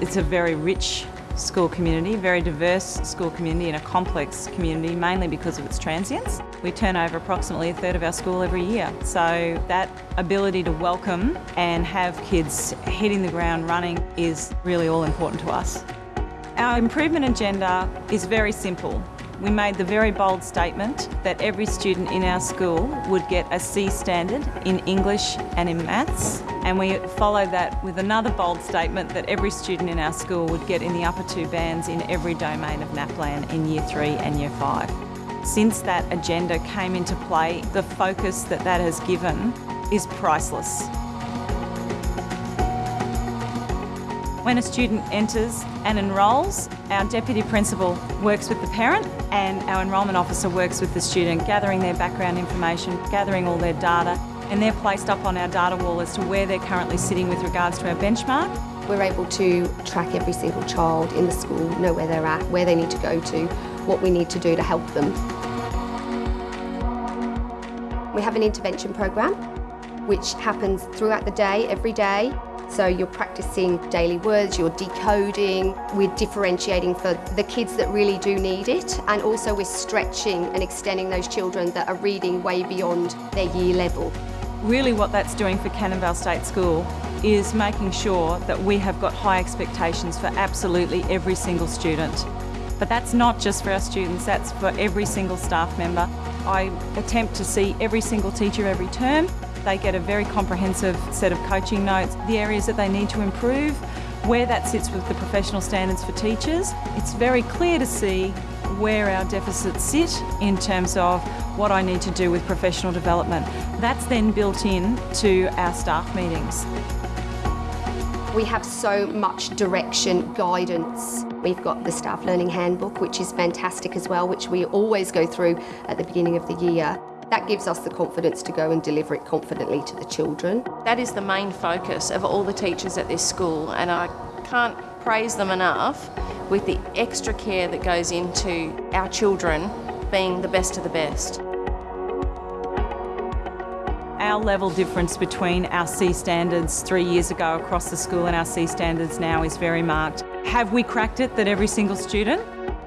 It's a very rich school community, very diverse school community and a complex community, mainly because of its transients. We turn over approximately a third of our school every year. So that ability to welcome and have kids hitting the ground running is really all important to us. Our improvement agenda is very simple. We made the very bold statement that every student in our school would get a C standard in English and in maths and we followed that with another bold statement that every student in our school would get in the upper two bands in every domain of NAPLAN in Year 3 and Year 5. Since that agenda came into play, the focus that that has given is priceless. When a student enters and enrolls, our Deputy Principal works with the parent and our Enrolment Officer works with the student, gathering their background information, gathering all their data, and they're placed up on our data wall as to where they're currently sitting with regards to our benchmark. We're able to track every single child in the school, know where they're at, where they need to go to, what we need to do to help them. We have an intervention program which happens throughout the day, every day, so you're practicing daily words, you're decoding, we're differentiating for the kids that really do need it, and also we're stretching and extending those children that are reading way beyond their year level. Really what that's doing for Cannonvale State School is making sure that we have got high expectations for absolutely every single student. But that's not just for our students, that's for every single staff member. I attempt to see every single teacher every term they get a very comprehensive set of coaching notes, the areas that they need to improve, where that sits with the professional standards for teachers. It's very clear to see where our deficits sit in terms of what I need to do with professional development. That's then built in to our staff meetings. We have so much direction, guidance. We've got the Staff Learning Handbook, which is fantastic as well, which we always go through at the beginning of the year. That gives us the confidence to go and deliver it confidently to the children. That is the main focus of all the teachers at this school and I can't praise them enough with the extra care that goes into our children being the best of the best. Our level difference between our C standards three years ago across the school and our C standards now is very marked. Have we cracked it that every single student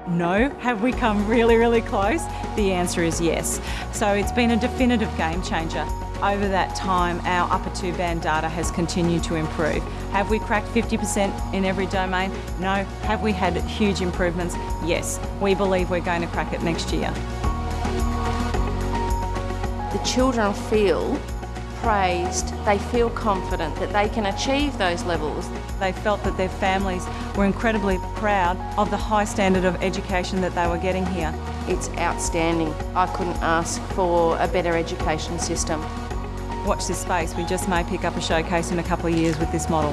no. Have we come really, really close? The answer is yes. So it's been a definitive game changer. Over that time, our upper two band data has continued to improve. Have we cracked 50% in every domain? No. Have we had huge improvements? Yes. We believe we're going to crack it next year. The children feel praised, they feel confident that they can achieve those levels. They felt that their families were incredibly proud of the high standard of education that they were getting here. It's outstanding. I couldn't ask for a better education system. Watch this space, we just may pick up a showcase in a couple of years with this model.